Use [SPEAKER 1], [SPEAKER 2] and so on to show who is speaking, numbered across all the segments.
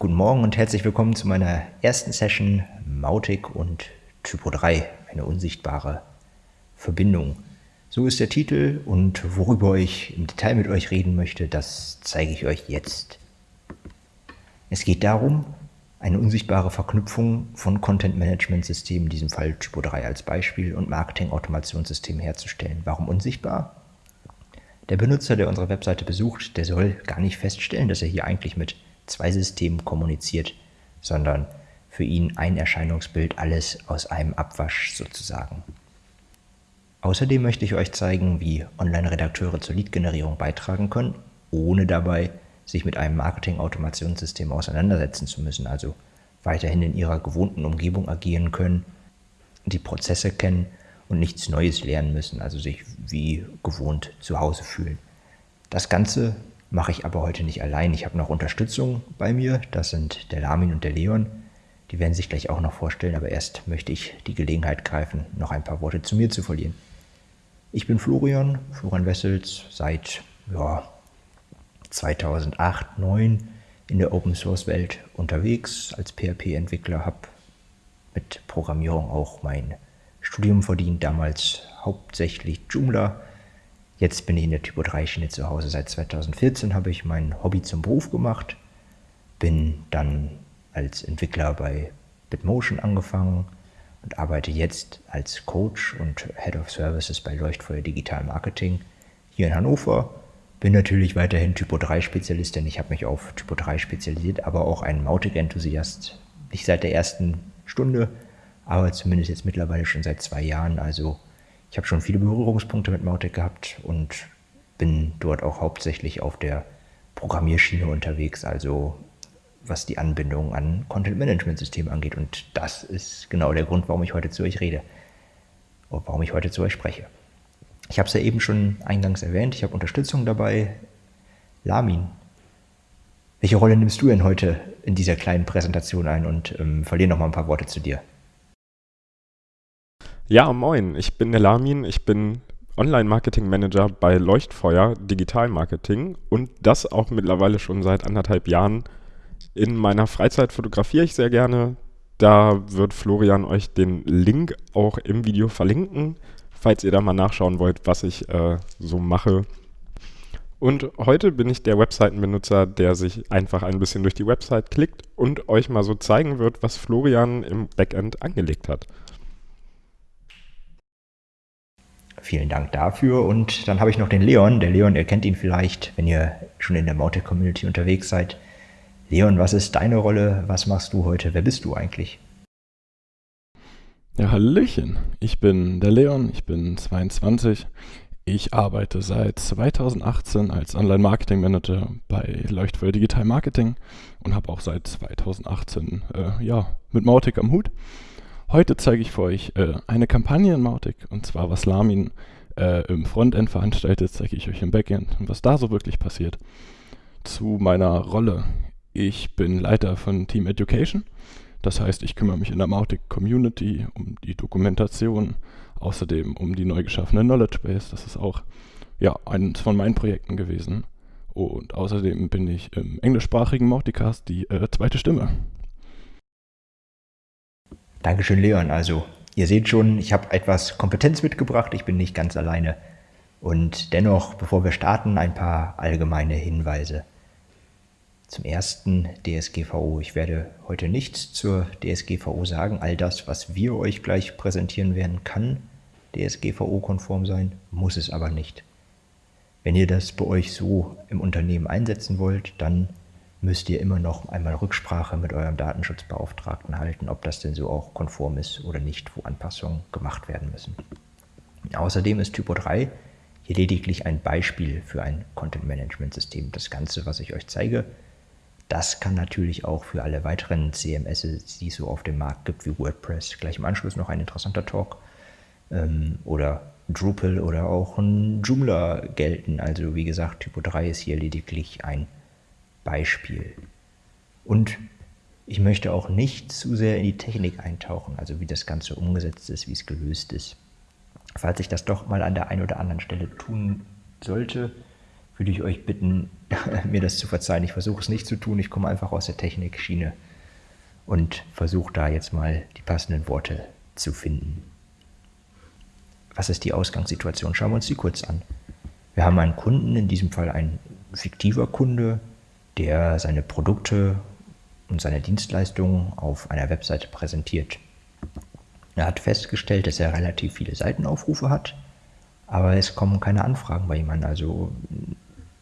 [SPEAKER 1] Guten Morgen und herzlich willkommen zu meiner ersten Session Mautic und Typo 3, eine unsichtbare Verbindung. So ist der Titel und worüber ich im Detail mit euch reden möchte, das zeige ich euch jetzt. Es geht darum, eine unsichtbare Verknüpfung von Content-Management-Systemen, in diesem Fall Typo 3 als Beispiel, und Marketing-Automationssystemen herzustellen. Warum unsichtbar? Der Benutzer, der unsere Webseite besucht, der soll gar nicht feststellen, dass er hier eigentlich mit zwei Systemen kommuniziert, sondern für ihn ein Erscheinungsbild, alles aus einem Abwasch sozusagen. Außerdem möchte ich euch zeigen, wie Online-Redakteure zur Lead-Generierung beitragen können, ohne dabei sich mit einem Marketing-Automationssystem auseinandersetzen zu müssen, also weiterhin in ihrer gewohnten Umgebung agieren können, die Prozesse kennen und nichts Neues lernen müssen, also sich wie gewohnt zu Hause fühlen. Das Ganze mache ich aber heute nicht allein. Ich habe noch Unterstützung bei mir, das sind der Lamin und der Leon. Die werden sich gleich auch noch vorstellen, aber erst möchte ich die Gelegenheit greifen, noch ein paar Worte zu mir zu verlieren. Ich bin Florian, Florian Wessels, seit ja, 2008, 2009 in der Open Source Welt unterwegs als PHP-Entwickler, habe mit Programmierung auch mein Studium verdient, damals hauptsächlich Joomla. Jetzt bin ich in der Typo 3 Schiene zu Hause. Seit 2014 habe ich mein Hobby zum Beruf gemacht, bin dann als Entwickler bei Bitmotion angefangen und arbeite jetzt als Coach und Head of Services bei Leuchtfeuer Digital Marketing hier in Hannover. Bin natürlich weiterhin Typo 3 Spezialist, denn ich habe mich auf Typo 3 spezialisiert, aber auch ein Mautic-Enthusiast. Nicht seit der ersten Stunde, aber zumindest jetzt mittlerweile schon seit zwei Jahren. Also ich habe schon viele Berührungspunkte mit Mautic gehabt und bin dort auch hauptsächlich auf der Programmierschiene unterwegs, also was die Anbindung an Content-Management-Systeme angeht. Und das ist genau der Grund, warum ich heute zu euch rede, warum ich heute zu euch spreche. Ich habe es ja eben schon eingangs erwähnt, ich habe Unterstützung dabei. Lamin, welche Rolle nimmst du denn heute in dieser kleinen Präsentation ein und ähm, verliere noch mal ein paar Worte zu dir?
[SPEAKER 2] Ja, moin, ich bin der Lamin, ich bin Online-Marketing-Manager bei Leuchtfeuer Digital Marketing und das auch mittlerweile schon seit anderthalb Jahren. In meiner Freizeit fotografiere ich sehr gerne. Da wird Florian euch den Link auch im Video verlinken, falls ihr da mal nachschauen wollt, was ich äh, so mache. Und heute bin ich der Webseitenbenutzer, der sich einfach ein bisschen durch die Website klickt und euch mal so zeigen wird, was Florian im Backend angelegt hat.
[SPEAKER 1] Vielen Dank dafür. Und dann habe ich noch den Leon. Der Leon, ihr kennt ihn vielleicht, wenn ihr schon in der Mautic-Community unterwegs seid. Leon, was ist deine Rolle? Was machst du heute? Wer bist du eigentlich?
[SPEAKER 3] Ja, Hallöchen. Ich bin der Leon, ich bin 22. Ich arbeite seit 2018 als Online-Marketing-Manager bei Leuchtfeuer Digital Marketing und habe auch seit 2018 äh, ja, mit Mautic am Hut. Heute zeige ich für euch äh, eine Kampagne in Mautic und zwar was Lamin äh, im Frontend veranstaltet, zeige ich euch im Backend und was da so wirklich passiert. Zu meiner Rolle. Ich bin Leiter von Team Education. Das heißt, ich kümmere mich in der Mautic Community um die Dokumentation, außerdem um die neu geschaffene Knowledge Base. Das ist auch ja, eines von meinen Projekten gewesen. Und außerdem bin ich im englischsprachigen Mauticast die äh, zweite Stimme.
[SPEAKER 1] Dankeschön, Leon. Also, ihr seht schon, ich habe etwas Kompetenz mitgebracht. Ich bin nicht ganz alleine. Und dennoch, bevor wir starten, ein paar allgemeine Hinweise. Zum ersten DSGVO. Ich werde heute nichts zur DSGVO sagen. All das, was wir euch gleich präsentieren werden, kann DSGVO-konform sein, muss es aber nicht. Wenn ihr das bei euch so im Unternehmen einsetzen wollt, dann müsst ihr immer noch einmal Rücksprache mit eurem Datenschutzbeauftragten halten, ob das denn so auch konform ist oder nicht, wo Anpassungen gemacht werden müssen. Außerdem ist Typo 3 hier lediglich ein Beispiel für ein Content-Management-System. Das Ganze, was ich euch zeige, das kann natürlich auch für alle weiteren CMS, die es so auf dem Markt gibt, wie WordPress, gleich im Anschluss noch ein interessanter Talk, ähm, oder Drupal oder auch ein Joomla gelten. Also wie gesagt, Typo 3 ist hier lediglich ein Beispiel. Und ich möchte auch nicht zu sehr in die Technik eintauchen, also wie das Ganze umgesetzt ist, wie es gelöst ist. Falls ich das doch mal an der einen oder anderen Stelle tun sollte, würde ich euch bitten, mir das zu verzeihen. Ich versuche es nicht zu tun. Ich komme einfach aus der Technikschiene und versuche da jetzt mal die passenden Worte zu finden. Was ist die Ausgangssituation? Schauen wir uns die kurz an. Wir haben einen Kunden, in diesem Fall ein fiktiver Kunde, der seine Produkte und seine Dienstleistungen auf einer Webseite präsentiert. Er hat festgestellt, dass er relativ viele Seitenaufrufe hat, aber es kommen keine Anfragen bei jemandem. Also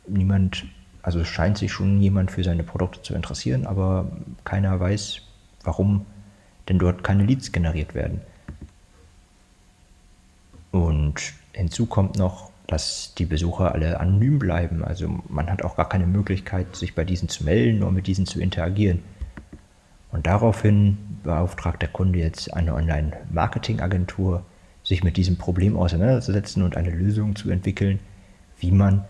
[SPEAKER 1] niemand, also scheint sich schon jemand für seine Produkte zu interessieren, aber keiner weiß, warum denn dort keine Leads generiert werden. Und hinzu kommt noch, dass die Besucher alle anonym bleiben. Also man hat auch gar keine Möglichkeit, sich bei diesen zu melden oder mit diesen zu interagieren. Und daraufhin beauftragt der Kunde jetzt eine Online-Marketing-Agentur, sich mit diesem Problem auseinanderzusetzen und eine Lösung zu entwickeln, wie man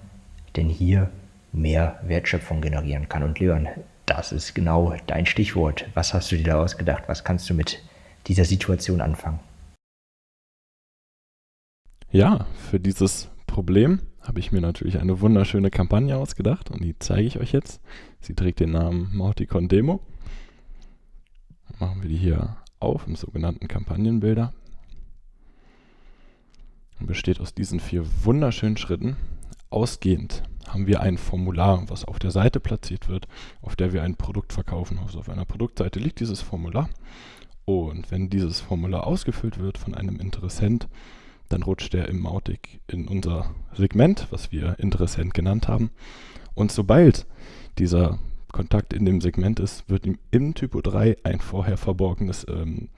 [SPEAKER 1] denn hier mehr Wertschöpfung generieren kann. Und Leon, das ist genau dein Stichwort. Was hast du dir da ausgedacht? Was kannst du mit dieser Situation anfangen?
[SPEAKER 3] Ja, für dieses Problem habe ich mir natürlich eine wunderschöne Kampagne ausgedacht und die zeige ich euch jetzt. Sie trägt den Namen Mauticon Demo machen wir die hier auf im sogenannten Kampagnenbilder. Und besteht aus diesen vier wunderschönen Schritten. Ausgehend haben wir ein Formular, was auf der Seite platziert wird, auf der wir ein Produkt verkaufen. Also auf einer Produktseite liegt dieses Formular. Und wenn dieses Formular ausgefüllt wird von einem Interessent, dann rutscht der im Mautic in unser Segment, was wir Interessent genannt haben. Und sobald dieser Kontakt in dem Segment ist, wird ihm im Typo 3 ein vorher verborgenes ähm,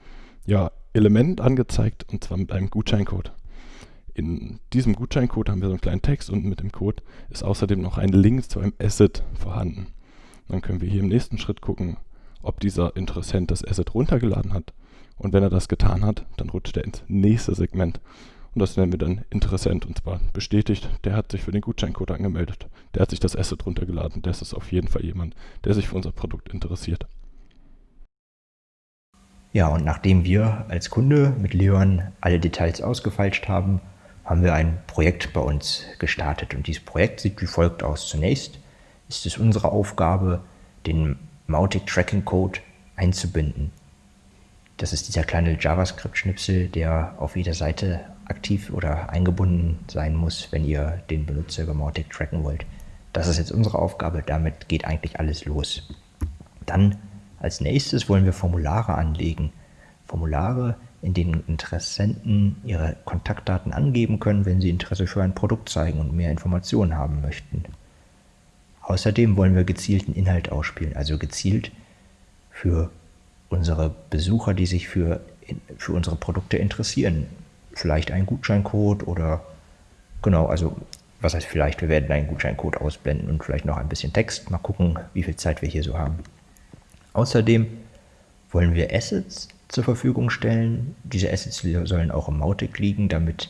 [SPEAKER 3] ja, Element angezeigt und zwar mit einem Gutscheincode. In diesem Gutscheincode haben wir so einen kleinen Text und mit dem Code ist außerdem noch ein Link zu einem Asset vorhanden. Dann können wir hier im nächsten Schritt gucken, ob dieser Interessent das Asset runtergeladen hat. Und wenn er das getan hat, dann rutscht er ins nächste Segment und das nennen wir dann Interessent und zwar bestätigt, der hat sich für den Gutscheincode angemeldet. Der hat sich das Asset runtergeladen. Das ist auf jeden Fall jemand, der sich für unser Produkt interessiert.
[SPEAKER 1] Ja, und nachdem wir als Kunde mit Leon alle Details ausgefeilscht haben, haben wir ein Projekt bei uns gestartet. Und dieses Projekt sieht wie folgt aus. Zunächst ist es unsere Aufgabe, den Mautic Tracking Code einzubinden. Das ist dieser kleine JavaScript-Schnipsel, der auf jeder Seite aktiv oder eingebunden sein muss, wenn ihr den Benutzer über Mautic tracken wollt. Das ist jetzt unsere Aufgabe, damit geht eigentlich alles los. Dann als nächstes wollen wir Formulare anlegen. Formulare, in denen Interessenten ihre Kontaktdaten angeben können, wenn sie Interesse für ein Produkt zeigen und mehr Informationen haben möchten. Außerdem wollen wir gezielten Inhalt ausspielen, also gezielt für unsere Besucher, die sich für, für unsere Produkte interessieren vielleicht einen Gutscheincode oder genau, also was heißt vielleicht, wir werden einen Gutscheincode ausblenden und vielleicht noch ein bisschen Text. Mal gucken, wie viel Zeit wir hier so haben. Außerdem wollen wir Assets zur Verfügung stellen. Diese Assets sollen auch im Mautic liegen, damit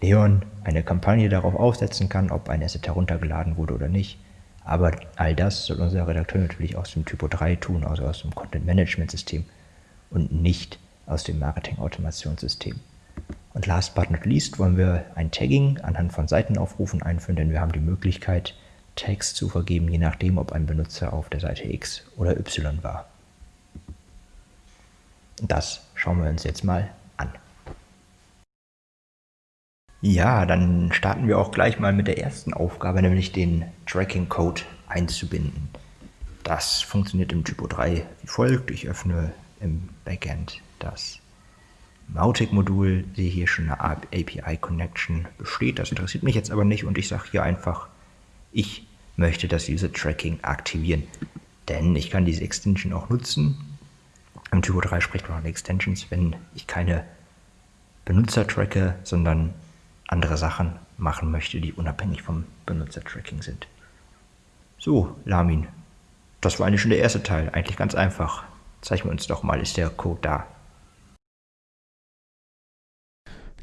[SPEAKER 1] Leon eine Kampagne darauf aufsetzen kann, ob ein Asset heruntergeladen wurde oder nicht. Aber all das soll unser Redakteur natürlich aus dem Typo 3 tun, also aus dem Content Management System und nicht aus dem Marketing Automationssystem. Und last but not least wollen wir ein Tagging anhand von Seitenaufrufen einführen, denn wir haben die Möglichkeit, Tags zu vergeben, je nachdem, ob ein Benutzer auf der Seite X oder Y war. Das schauen wir uns jetzt mal an. Ja, dann starten wir auch gleich mal mit der ersten Aufgabe, nämlich den Tracking-Code einzubinden. Das funktioniert im Typo 3 wie folgt. Ich öffne im Backend das Mautic-Modul sehe hier schon eine API-Connection besteht. Das interessiert mich jetzt aber nicht und ich sage hier einfach, ich möchte das User-Tracking aktivieren. Denn ich kann diese Extension auch nutzen. Im Typo 3 spricht man von Extensions, wenn ich keine Benutzer tracke, sondern andere Sachen machen möchte, die unabhängig vom Benutzer-Tracking sind. So, Lamin, das war eigentlich schon der erste Teil. Eigentlich ganz einfach. Zeichnen wir uns doch mal, ist der Code da.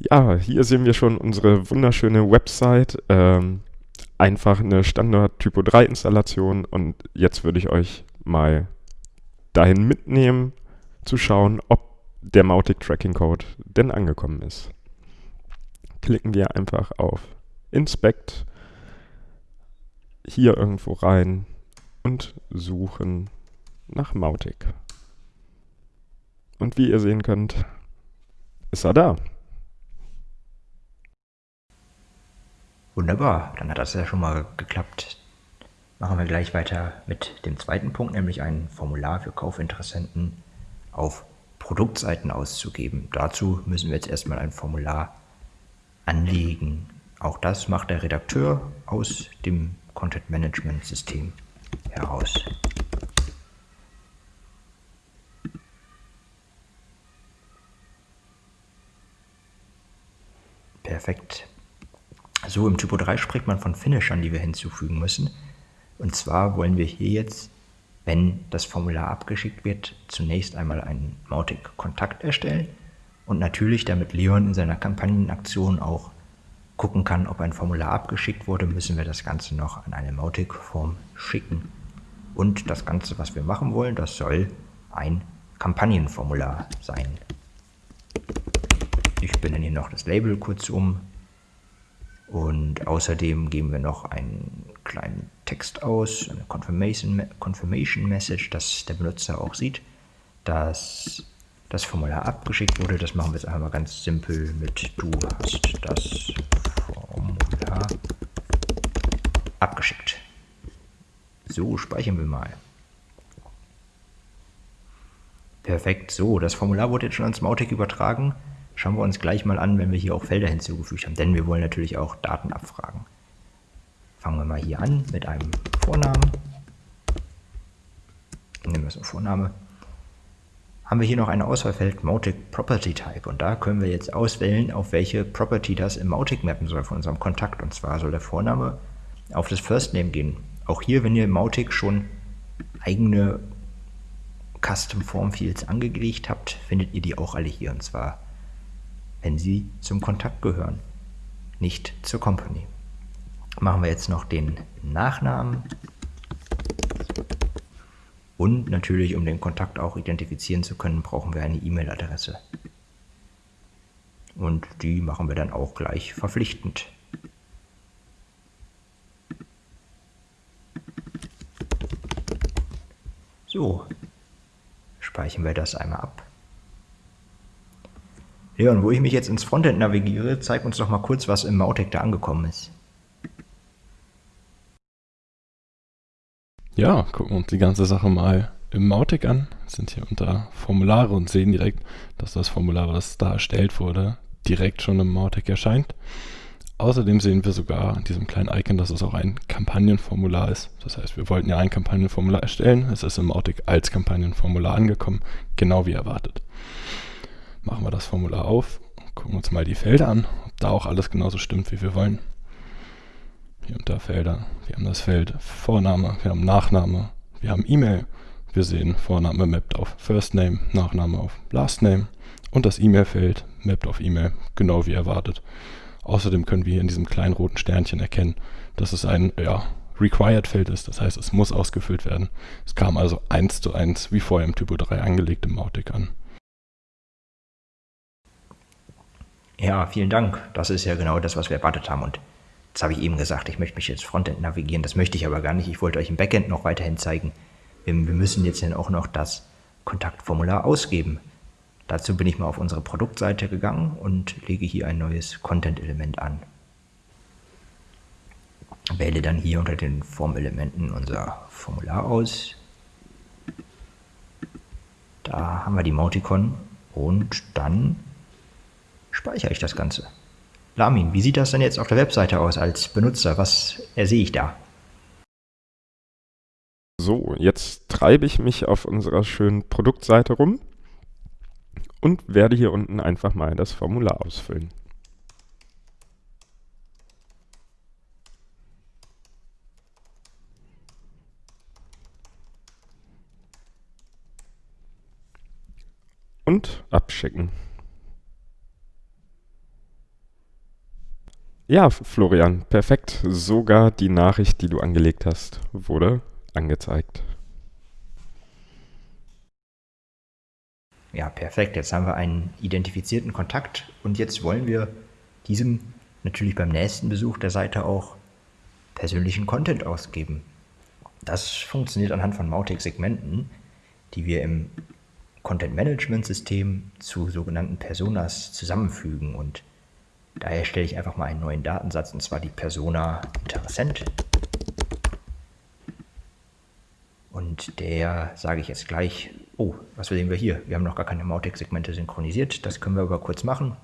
[SPEAKER 2] Ja, hier sehen wir schon unsere wunderschöne Website. Ähm, einfach eine Standard Typo 3 Installation und jetzt würde ich euch mal dahin mitnehmen, zu schauen, ob der Mautic Tracking Code denn angekommen ist. Klicken wir einfach auf Inspect hier irgendwo rein und suchen nach Mautic. Und wie ihr sehen könnt, ist er da.
[SPEAKER 1] Wunderbar, dann hat das ja schon mal geklappt. Machen wir gleich weiter mit dem zweiten Punkt, nämlich ein Formular für Kaufinteressenten auf Produktseiten auszugeben. Dazu müssen wir jetzt erstmal ein Formular anlegen. Auch das macht der Redakteur aus dem Content Management System heraus. Perfekt. So, im Typo 3 spricht man von Finishern, die wir hinzufügen müssen. Und zwar wollen wir hier jetzt, wenn das Formular abgeschickt wird, zunächst einmal einen Mautic-Kontakt erstellen und natürlich, damit Leon in seiner Kampagnenaktion auch gucken kann, ob ein Formular abgeschickt wurde, müssen wir das Ganze noch an eine Mautic-Form schicken. Und das Ganze, was wir machen wollen, das soll ein Kampagnenformular sein. Ich benenne hier noch das Label kurz um. Und außerdem geben wir noch einen kleinen Text aus, eine Confirmation, Confirmation Message, dass der Benutzer auch sieht, dass das Formular abgeschickt wurde. Das machen wir jetzt einmal ganz simpel mit Du hast das Formular abgeschickt. So, speichern wir mal. Perfekt, so, das Formular wurde jetzt schon ans Mautic übertragen. Schauen wir uns gleich mal an, wenn wir hier auch Felder hinzugefügt haben, denn wir wollen natürlich auch Daten abfragen. Fangen wir mal hier an mit einem Vornamen. Nehmen wir so Vorname. Haben wir hier noch ein Auswahlfeld Mautic Property Type und da können wir jetzt auswählen, auf welche Property das im Mautic mappen soll von unserem Kontakt. Und zwar soll der Vorname auf das First Name gehen. Auch hier, wenn ihr im Mautic schon eigene Custom Form Fields angelegt habt, findet ihr die auch alle hier. Und zwar wenn sie zum Kontakt gehören, nicht zur Company. Machen wir jetzt noch den Nachnamen und natürlich, um den Kontakt auch identifizieren zu können, brauchen wir eine E-Mail-Adresse. Und die machen wir dann auch gleich verpflichtend. So, speichern wir das einmal ab. Und wo ich mich jetzt ins Frontend navigiere, zeig uns doch mal kurz, was im Mautic da angekommen ist.
[SPEAKER 3] Ja, gucken wir uns die ganze Sache mal im Mautic an. Sind hier unter Formulare und sehen direkt, dass das Formular, was da erstellt wurde, direkt schon im Mautic erscheint. Außerdem sehen wir sogar an diesem kleinen Icon, dass es auch ein Kampagnenformular ist. Das heißt, wir wollten ja ein Kampagnenformular erstellen. Es ist im Mautic als Kampagnenformular angekommen, genau wie erwartet machen wir das Formular auf, gucken uns mal die Felder an, ob da auch alles genauso stimmt, wie wir wollen. Hier unter Felder, wir haben das Feld Vorname, wir haben Nachname, wir haben E-Mail, wir sehen Vorname mappt auf First Name, Nachname auf Last Name und das E-Mail-Feld mappt auf E-Mail, genau wie erwartet. Außerdem können wir hier in diesem kleinen roten Sternchen erkennen, dass es ein ja, Required-Feld ist, das heißt, es muss ausgefüllt werden. Es kam also eins zu eins wie vorher im Typo 3 angelegt im Mautic an.
[SPEAKER 1] Ja, vielen Dank. Das ist ja genau das, was wir erwartet haben. Und jetzt habe ich eben gesagt, ich möchte mich jetzt Frontend navigieren. Das möchte ich aber gar nicht. Ich wollte euch im Backend noch weiterhin zeigen. Wir, wir müssen jetzt dann auch noch das Kontaktformular ausgeben. Dazu bin ich mal auf unsere Produktseite gegangen und lege hier ein neues Content-Element an. Wähle dann hier unter den Formelementen unser Formular aus. Da haben wir die Mauticon und dann speichere ich das Ganze. Lamin, wie sieht das denn jetzt auf der Webseite aus als Benutzer? Was sehe ich da?
[SPEAKER 2] So, jetzt treibe ich mich auf unserer schönen Produktseite rum und werde hier unten einfach mal das Formular ausfüllen. Und abschicken. Ja, Florian, perfekt. Sogar die Nachricht, die du angelegt hast, wurde angezeigt.
[SPEAKER 1] Ja, perfekt. Jetzt haben wir einen identifizierten Kontakt und jetzt wollen wir diesem natürlich beim nächsten Besuch der Seite auch persönlichen Content ausgeben. Das funktioniert anhand von Mautic-Segmenten, die wir im Content-Management-System zu sogenannten Personas zusammenfügen. Und daher stelle ich einfach mal einen neuen Datensatz, und zwar die Persona Interessent. Und der sage ich jetzt gleich, oh, was sehen wir hier? Wir haben noch gar keine Mautic-Segmente synchronisiert. Das können wir aber kurz machen,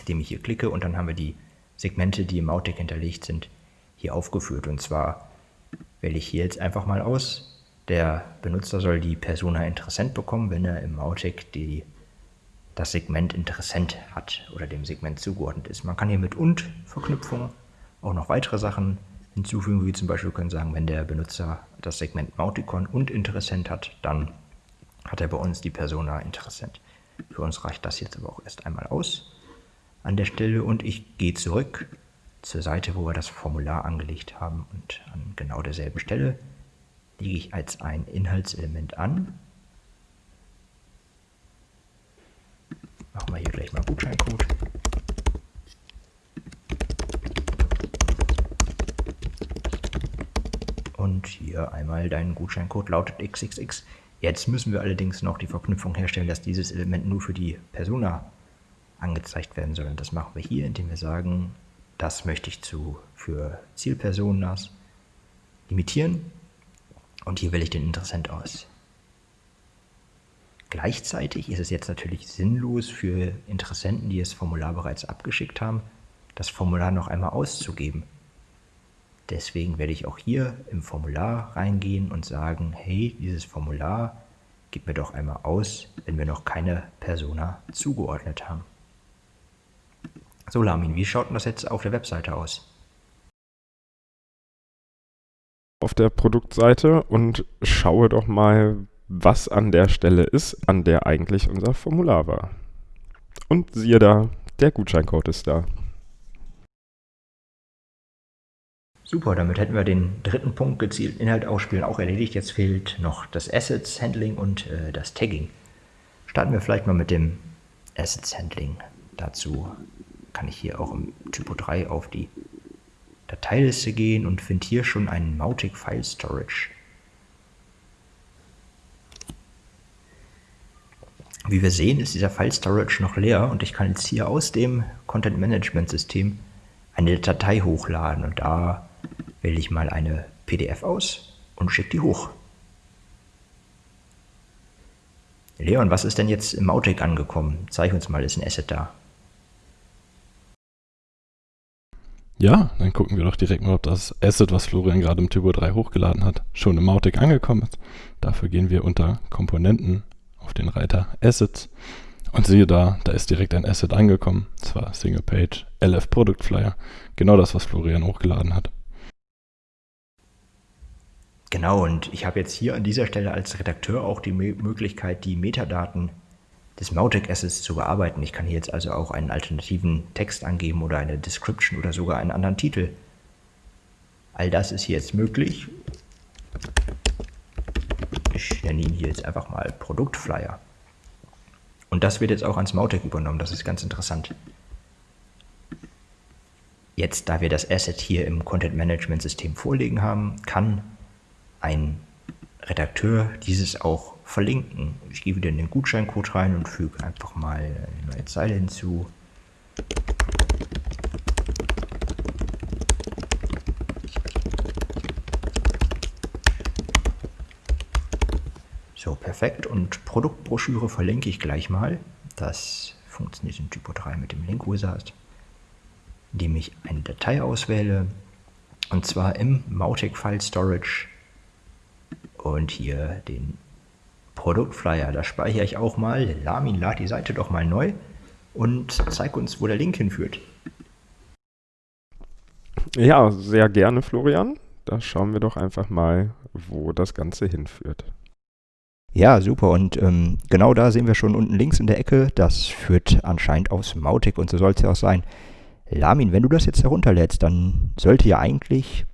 [SPEAKER 1] indem ich hier klicke und dann haben wir die Segmente, die im Mautic hinterlegt sind, hier aufgeführt. Und zwar wähle ich hier jetzt einfach mal aus. Der Benutzer soll die Persona Interessent bekommen, wenn er im Mautic die, das Segment Interessent hat oder dem Segment zugeordnet ist. Man kann hier mit und Verknüpfung auch noch weitere Sachen hinzufügen, wie zum Beispiel können sagen, wenn der Benutzer das Segment Mauticon und Interessent hat, dann hat er bei uns die Persona Interessent. Für uns reicht das jetzt aber auch erst einmal aus an der Stelle und ich gehe zurück zur Seite, wo wir das Formular angelegt haben und an genau derselben Stelle lege ich als ein Inhaltselement an. Machen wir hier gleich mal Gutscheincode. Und hier einmal dein Gutscheincode lautet XXX. Jetzt müssen wir allerdings noch die Verknüpfung herstellen, dass dieses Element nur für die Persona angezeigt werden soll. Und das machen wir hier, indem wir sagen, das möchte ich zu, für Zielpersonas limitieren und hier wähle ich den Interessent aus. Gleichzeitig ist es jetzt natürlich sinnlos für Interessenten, die das Formular bereits abgeschickt haben, das Formular noch einmal auszugeben. Deswegen werde ich auch hier im Formular reingehen und sagen, hey, dieses Formular gib mir doch einmal aus, wenn wir noch keine Persona zugeordnet haben. So, Lamin, wie schaut denn das jetzt auf der Webseite aus?
[SPEAKER 2] Auf der Produktseite und schaue doch mal, was an der Stelle ist, an der eigentlich unser Formular war. Und siehe da, der Gutscheincode ist da.
[SPEAKER 1] Super, damit hätten wir den dritten Punkt gezielt Inhalt ausspielen auch erledigt. Jetzt fehlt noch das Assets Handling und äh, das Tagging. Starten wir vielleicht mal mit dem Assets Handling. Dazu kann ich hier auch im Typo 3 auf die Dateiliste gehen und finde hier schon einen Mautic File Storage. Wie wir sehen, ist dieser File Storage noch leer und ich kann jetzt hier aus dem Content Management System eine Datei hochladen und da wähle ich mal eine PDF aus und schicke die hoch. Leon, was ist denn jetzt im Mautic angekommen? Zeig uns mal, ist ein Asset da.
[SPEAKER 3] Ja, dann gucken wir doch direkt mal, ob das Asset, was Florian gerade im Typo 3 hochgeladen hat, schon im Mautic angekommen ist. Dafür gehen wir unter Komponenten auf den Reiter Assets und siehe da, da ist direkt ein Asset angekommen. Zwar Single Page LF Product Flyer. Genau das, was Florian hochgeladen hat.
[SPEAKER 1] Genau, und ich habe jetzt hier an dieser Stelle als Redakteur auch die Möglichkeit, die Metadaten des Mautic Assets zu bearbeiten. Ich kann hier jetzt also auch einen alternativen Text angeben oder eine Description oder sogar einen anderen Titel. All das ist hier jetzt möglich. Ihn hier jetzt einfach mal Produktflyer. Und das wird jetzt auch ans Mautic übernommen, das ist ganz interessant. Jetzt, da wir das Asset hier im Content Management System vorliegen haben, kann ein Redakteur dieses auch verlinken. Ich gehe wieder in den Gutscheincode rein und füge einfach mal eine neue Zeile hinzu. So, perfekt. Und Produktbroschüre verlinke ich gleich mal. Das funktioniert in Typo 3 mit dem Link Wizard, indem ich eine Datei auswähle. Und zwar im Mautic File Storage und hier den Produktflyer. Da speichere ich auch mal. Lamin, lad die Seite doch mal neu und zeig uns, wo der Link hinführt.
[SPEAKER 2] Ja, sehr gerne, Florian. Da schauen wir doch einfach mal, wo das Ganze hinführt.
[SPEAKER 1] Ja, super. Und ähm, genau da sehen wir schon unten links in der Ecke. Das führt anscheinend aus Mautic und so soll es ja auch sein. Lamin, wenn du das jetzt herunterlädst, dann sollte ja eigentlich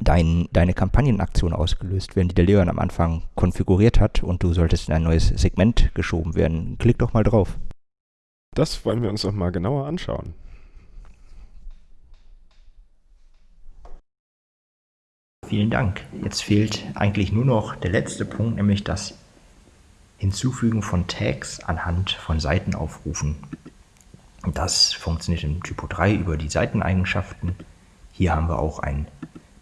[SPEAKER 1] dein, deine Kampagnenaktion ausgelöst werden, die der Leon am Anfang konfiguriert hat und du solltest in ein neues Segment geschoben werden. Klick doch mal drauf.
[SPEAKER 2] Das wollen wir uns doch mal genauer anschauen.
[SPEAKER 1] Vielen Dank. Jetzt fehlt eigentlich nur noch der letzte Punkt, nämlich das Hinzufügen von Tags anhand von Seitenaufrufen. Das funktioniert im Typo 3 über die Seiteneigenschaften. Hier haben wir auch einen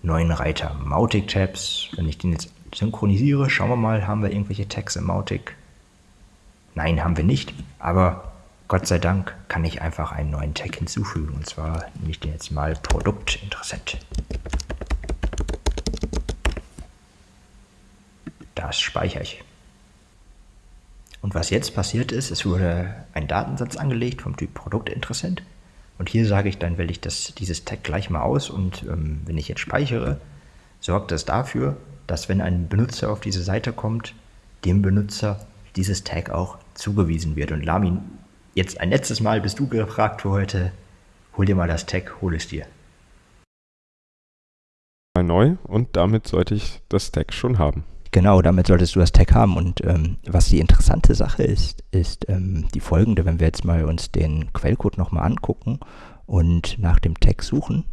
[SPEAKER 1] neuen Reiter Mautic Tabs. Wenn ich den jetzt synchronisiere, schauen wir mal, haben wir irgendwelche Tags im Mautic? Nein, haben wir nicht, aber Gott sei Dank kann ich einfach einen neuen Tag hinzufügen. Und zwar nehme ich den jetzt mal Produktinteressent. Das speichere ich. Und was jetzt passiert ist, es wurde ein Datensatz angelegt vom Typ Produktinteressent. Und hier sage ich dann, wähle ich das, dieses Tag gleich mal aus und ähm, wenn ich jetzt speichere, sorgt das dafür, dass wenn ein Benutzer auf diese Seite kommt, dem Benutzer dieses Tag auch zugewiesen wird. Und Lamin, jetzt ein letztes Mal bist du gefragt für heute, hol dir mal das Tag, hol es dir.
[SPEAKER 2] Neu und damit sollte ich das Tag schon haben.
[SPEAKER 1] Genau, damit solltest du das Tag haben. Und ähm, was die interessante Sache ist, ist ähm, die folgende, wenn wir jetzt mal uns den Quellcode nochmal angucken und nach dem Tag suchen.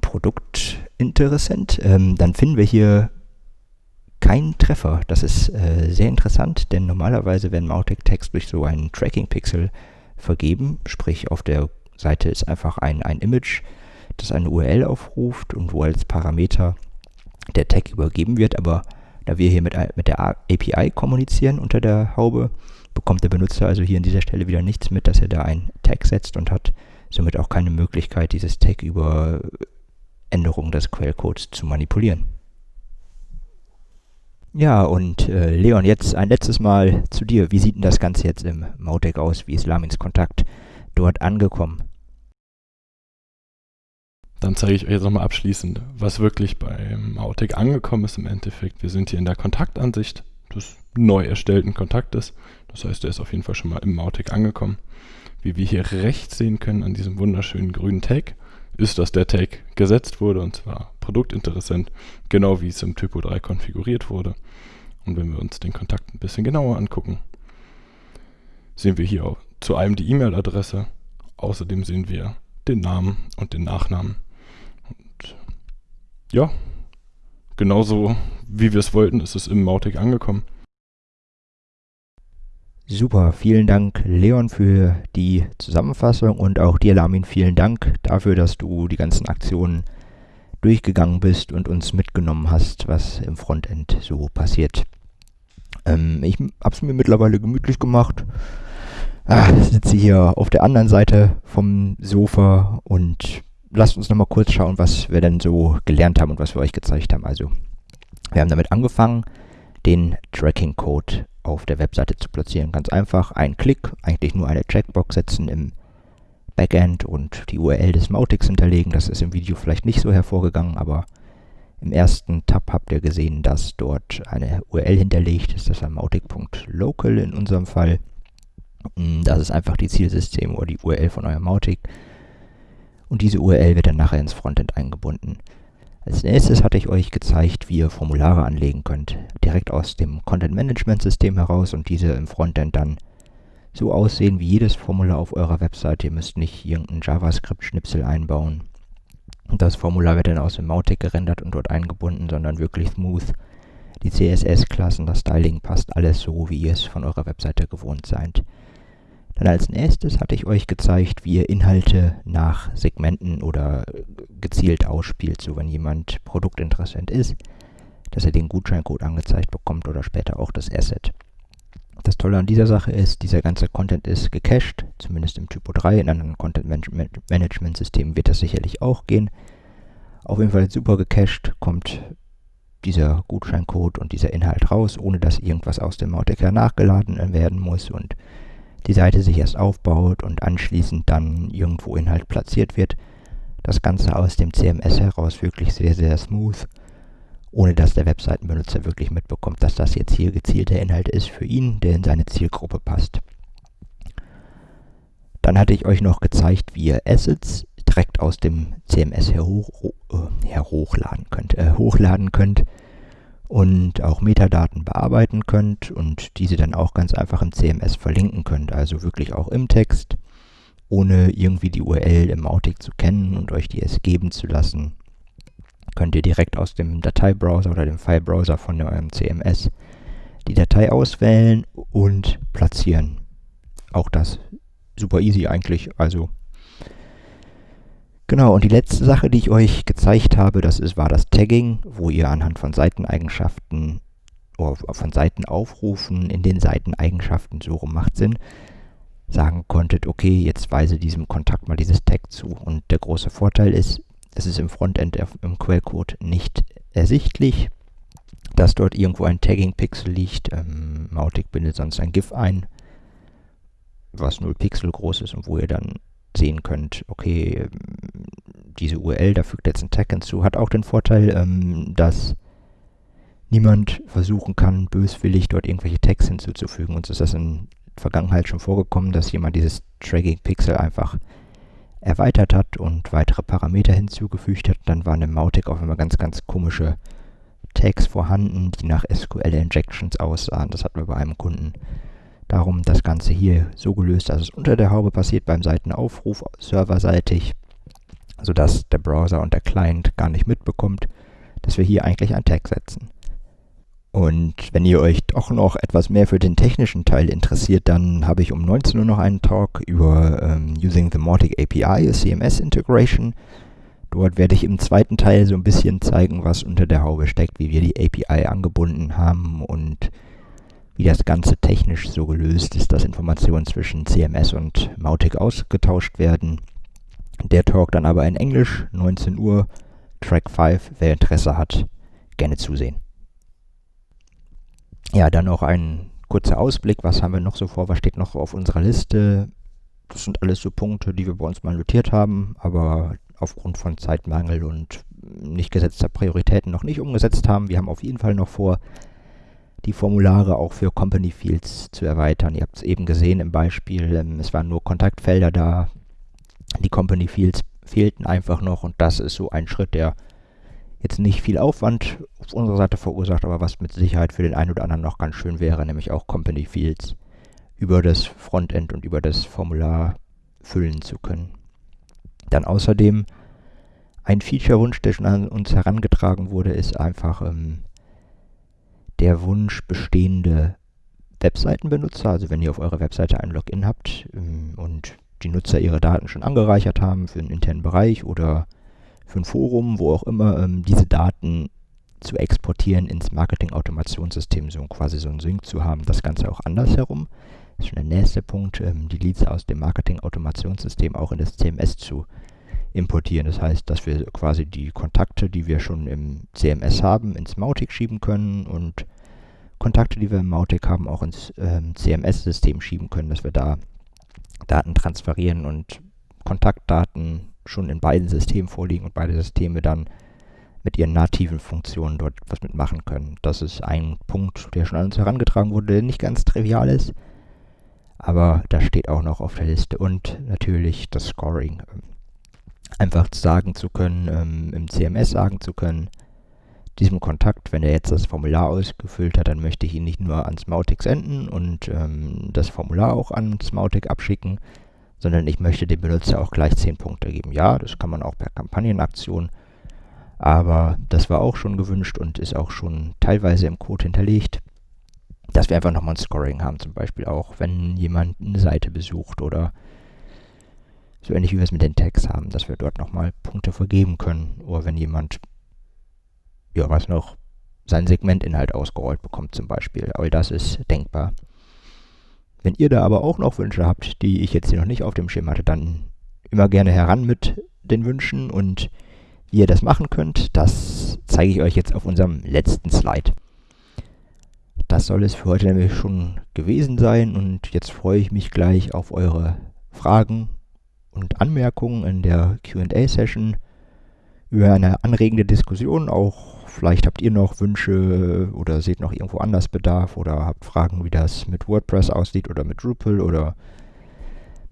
[SPEAKER 1] Produktinteressent, ähm, dann finden wir hier keinen Treffer. Das ist äh, sehr interessant, denn normalerweise werden Mautic-Tags durch so einen Tracking-Pixel vergeben, sprich auf der Seite ist einfach ein, ein Image, das eine URL aufruft und wo als Parameter der Tag übergeben wird, aber da wir hier mit, mit der API kommunizieren unter der Haube, bekommt der Benutzer also hier an dieser Stelle wieder nichts mit, dass er da ein Tag setzt und hat somit auch keine Möglichkeit, dieses Tag über Änderungen des Quellcodes zu manipulieren. Ja, und äh, Leon, jetzt ein letztes Mal zu dir. Wie sieht denn das Ganze jetzt im Mautic aus? Wie ist Lamins Kontakt dort angekommen?
[SPEAKER 3] Dann zeige ich euch jetzt nochmal abschließend, was wirklich beim Autic angekommen ist im Endeffekt. Wir sind hier in der Kontaktansicht des neu erstellten Kontaktes. Das heißt, der ist auf jeden Fall schon mal im Mautic angekommen. Wie wir hier rechts sehen können an diesem wunderschönen grünen Tag, ist, dass der Tag gesetzt wurde und zwar produktinteressant, genau wie es im Typo 3 konfiguriert wurde. Und wenn wir uns den Kontakt ein bisschen genauer angucken, sehen wir hier zu einem die E-Mail-Adresse. Außerdem sehen wir den Namen und den Nachnamen ja, genauso wie wir es wollten, ist es im Mautic angekommen.
[SPEAKER 1] Super, vielen Dank Leon für die Zusammenfassung und auch dir Lamin vielen Dank dafür, dass du die ganzen Aktionen durchgegangen bist und uns mitgenommen hast, was im Frontend so passiert. Ähm, ich habe es mir mittlerweile gemütlich gemacht. Ah, sitze hier auf der anderen Seite vom Sofa und lasst uns nochmal kurz schauen, was wir denn so gelernt haben und was wir euch gezeigt haben. Also, wir haben damit angefangen, den Tracking-Code auf der Webseite zu platzieren. Ganz einfach, ein Klick, eigentlich nur eine Checkbox setzen im Backend und die URL des Mautics hinterlegen. Das ist im Video vielleicht nicht so hervorgegangen, aber im ersten Tab habt ihr gesehen, dass dort eine URL hinterlegt ist. Das war mautic.local in unserem Fall. Das ist einfach die Zielsystem oder die URL von eurem Mautic und diese URL wird dann nachher ins Frontend eingebunden. Als nächstes hatte ich euch gezeigt, wie ihr Formulare anlegen könnt, direkt aus dem Content Management System heraus und diese im Frontend dann so aussehen wie jedes Formular auf eurer Webseite. Ihr müsst nicht irgendeinen JavaScript-Schnipsel einbauen. Das Formular wird dann aus dem Mautic gerendert und dort eingebunden, sondern wirklich smooth. Die CSS-Klassen, das Styling passt alles so, wie ihr es von eurer Webseite gewohnt seid. Dann als nächstes hatte ich euch gezeigt, wie ihr Inhalte nach Segmenten oder gezielt ausspielt, so wenn jemand produktinteressant ist, dass er den Gutscheincode angezeigt bekommt oder später auch das Asset. Das Tolle an dieser Sache ist, dieser ganze Content ist gecached, zumindest im Typo 3. In anderen Content Management Systemen wird das sicherlich auch gehen. Auf jeden Fall super gecached kommt dieser Gutscheincode und dieser Inhalt raus, ohne dass irgendwas aus dem Mautic nachgeladen werden muss und die Seite sich erst aufbaut und anschließend dann irgendwo Inhalt platziert wird. Das Ganze aus dem CMS heraus wirklich sehr, sehr smooth, ohne dass der Webseitenbenutzer wirklich mitbekommt, dass das jetzt hier gezielter Inhalt ist für ihn, der in seine Zielgruppe passt. Dann hatte ich euch noch gezeigt, wie ihr Assets direkt aus dem CMS her, hoch, äh, her hochladen könnt, äh, hochladen könnt und auch Metadaten bearbeiten könnt und diese dann auch ganz einfach im CMS verlinken könnt, also wirklich auch im Text, ohne irgendwie die URL im Mautic zu kennen und euch die erst geben zu lassen. könnt ihr direkt aus dem Dateibrowser oder dem Filebrowser von eurem CMS die Datei auswählen und platzieren. Auch das super easy eigentlich. Also genau. Und die letzte Sache, die ich euch gezeigt habe, das ist, war das Tagging, wo ihr anhand von Seiteneigenschaften oder von Seitenaufrufen in den Seiteneigenschaften so rum macht Sinn sagen konntet, okay, jetzt weise diesem Kontakt mal dieses Tag zu. Und der große Vorteil ist, es ist im Frontend im Quellcode nicht ersichtlich, dass dort irgendwo ein Tagging-Pixel liegt. Ähm, Mautic bindet sonst ein GIF ein, was 0 Pixel groß ist und wo ihr dann sehen könnt, okay, diese URL, da fügt jetzt ein Tag hinzu, hat auch den Vorteil, ähm, dass niemand versuchen kann, böswillig dort irgendwelche Tags hinzuzufügen. Uns ist das in Vergangenheit schon vorgekommen, dass jemand dieses Tracking-Pixel einfach erweitert hat und weitere Parameter hinzugefügt hat. Dann waren im Mautic auf einmal ganz, ganz komische Tags vorhanden, die nach SQL-Injections aussahen. Das hatten wir bei einem Kunden. Darum das Ganze hier so gelöst, dass es unter der Haube passiert beim Seitenaufruf serverseitig, sodass der Browser und der Client gar nicht mitbekommt, dass wir hier eigentlich ein Tag setzen. Und wenn ihr euch doch noch etwas mehr für den technischen Teil interessiert, dann habe ich um 19 Uhr noch einen Talk über ähm, Using the Mautic API, CMS Integration. Dort werde ich im zweiten Teil so ein bisschen zeigen, was unter der Haube steckt, wie wir die API angebunden haben und wie das Ganze technisch so gelöst ist, dass Informationen zwischen CMS und Mautic ausgetauscht werden. Der Talk dann aber in Englisch, 19 Uhr, Track 5. Wer Interesse hat, gerne zusehen. Ja, dann noch ein kurzer Ausblick. Was haben wir noch so vor? Was steht noch auf unserer Liste? Das sind alles so Punkte, die wir bei uns mal notiert haben, aber aufgrund von Zeitmangel und nicht gesetzter Prioritäten noch nicht umgesetzt haben. Wir haben auf jeden Fall noch vor, die Formulare auch für Company Fields zu erweitern. Ihr habt es eben gesehen im Beispiel, ähm, es waren nur Kontaktfelder da. Die Company Fields fehlten einfach noch und das ist so ein Schritt, der jetzt nicht viel Aufwand auf unserer Seite verursacht, aber was mit Sicherheit für den einen oder anderen noch ganz schön wäre, nämlich auch Company Fields über das Frontend und über das Formular füllen zu können. Dann außerdem ein Feature-Wunsch, der schon an uns herangetragen wurde, ist einfach ähm, der Wunsch, bestehende Webseitenbenutzer, also wenn ihr auf eurer Webseite ein Login habt ähm, und die Nutzer ihre Daten schon angereichert haben für einen internen Bereich oder für ein Forum, wo auch immer, ähm, diese Daten zu exportieren ins Marketing-Automationssystem, so quasi so ein Sync zu haben, das Ganze auch andersherum. Das ist schon der nächste Punkt, ähm, die Leads aus dem Marketing-Automationssystem auch in das CMS zu importieren. Das heißt, dass wir quasi die Kontakte, die wir schon im CMS haben, ins Mautic schieben können und Kontakte, die wir im Mautic haben, auch ins ähm, CMS-System schieben können, dass wir da Daten transferieren und Kontaktdaten schon in beiden Systemen vorliegen und beide Systeme dann mit ihren nativen Funktionen dort was mitmachen können. Das ist ein Punkt, der schon an uns herangetragen wurde, der nicht ganz trivial ist, aber das steht auch noch auf der Liste. Und natürlich das Scoring. Einfach sagen zu können, ähm, im CMS sagen zu können, diesem Kontakt, wenn er jetzt das Formular ausgefüllt hat, dann möchte ich ihn nicht nur ans Mautic senden und ähm, das Formular auch ans Mautic abschicken, sondern ich möchte dem Benutzer auch gleich 10 Punkte geben. Ja, das kann man auch per Kampagnenaktion, aber das war auch schon gewünscht und ist auch schon teilweise im Code hinterlegt, dass wir einfach nochmal ein Scoring haben, zum Beispiel auch, wenn jemand eine Seite besucht oder so ähnlich wie wir es mit den Tags haben, dass wir dort nochmal Punkte vergeben können oder wenn jemand, ja, was noch, sein Segmentinhalt ausgerollt bekommt zum Beispiel. All das ist denkbar. Wenn ihr da aber auch noch Wünsche habt, die ich jetzt hier noch nicht auf dem Schirm hatte, dann immer gerne heran mit den Wünschen und wie ihr das machen könnt, das zeige ich euch jetzt auf unserem letzten Slide. Das soll es für heute nämlich schon gewesen sein und jetzt freue ich mich gleich auf eure Fragen und Anmerkungen in der QA-Session über eine anregende Diskussion, auch Vielleicht habt ihr noch Wünsche oder seht noch irgendwo anders Bedarf oder habt Fragen, wie das mit WordPress aussieht oder mit Drupal oder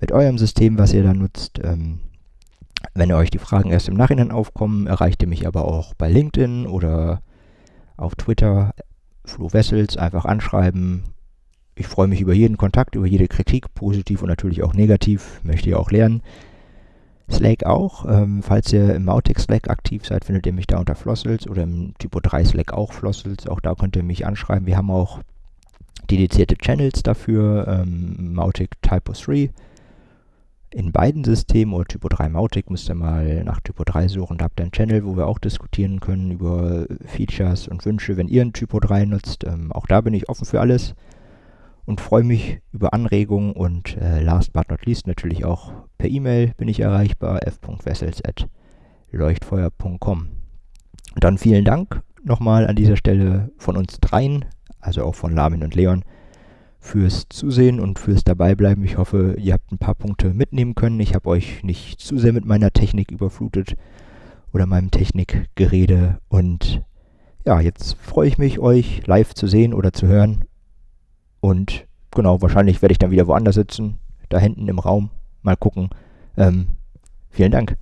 [SPEAKER 1] mit eurem System, was ihr da nutzt. Ähm, wenn euch die Fragen erst im Nachhinein aufkommen, erreicht ihr mich aber auch bei LinkedIn oder auf Twitter, Flo Wessels, einfach anschreiben. Ich freue mich über jeden Kontakt, über jede Kritik, positiv und natürlich auch negativ, möchte ihr auch lernen. Slack auch. Ähm, falls ihr im Mautic Slack aktiv seid, findet ihr mich da unter Flossels oder im Typo 3 Slack auch Flossels. Auch da könnt ihr mich anschreiben. Wir haben auch dedizierte Channels dafür, ähm, Mautic Typo 3. In beiden Systemen oder Typo 3 Mautic müsst ihr mal nach Typo 3 suchen. Da habt ihr einen Channel, wo wir auch diskutieren können über Features und Wünsche, wenn ihr ein Typo 3 nutzt. Ähm, auch da bin ich offen für alles und freue mich über Anregungen und äh, last but not least natürlich auch per E-Mail bin ich erreichbar f.wessels.leuchtfeuer.com. Und dann vielen Dank nochmal an dieser Stelle von uns dreien, also auch von Lamin und Leon, fürs Zusehen und fürs Dabeibleiben. Ich hoffe, ihr habt ein paar Punkte mitnehmen können. Ich habe euch nicht zu sehr mit meiner Technik überflutet oder meinem Technikgerede. Und ja, jetzt freue ich mich, euch live zu sehen oder zu hören und genau, wahrscheinlich werde ich dann wieder woanders sitzen, da hinten im Raum. Mal gucken. Ähm, vielen Dank.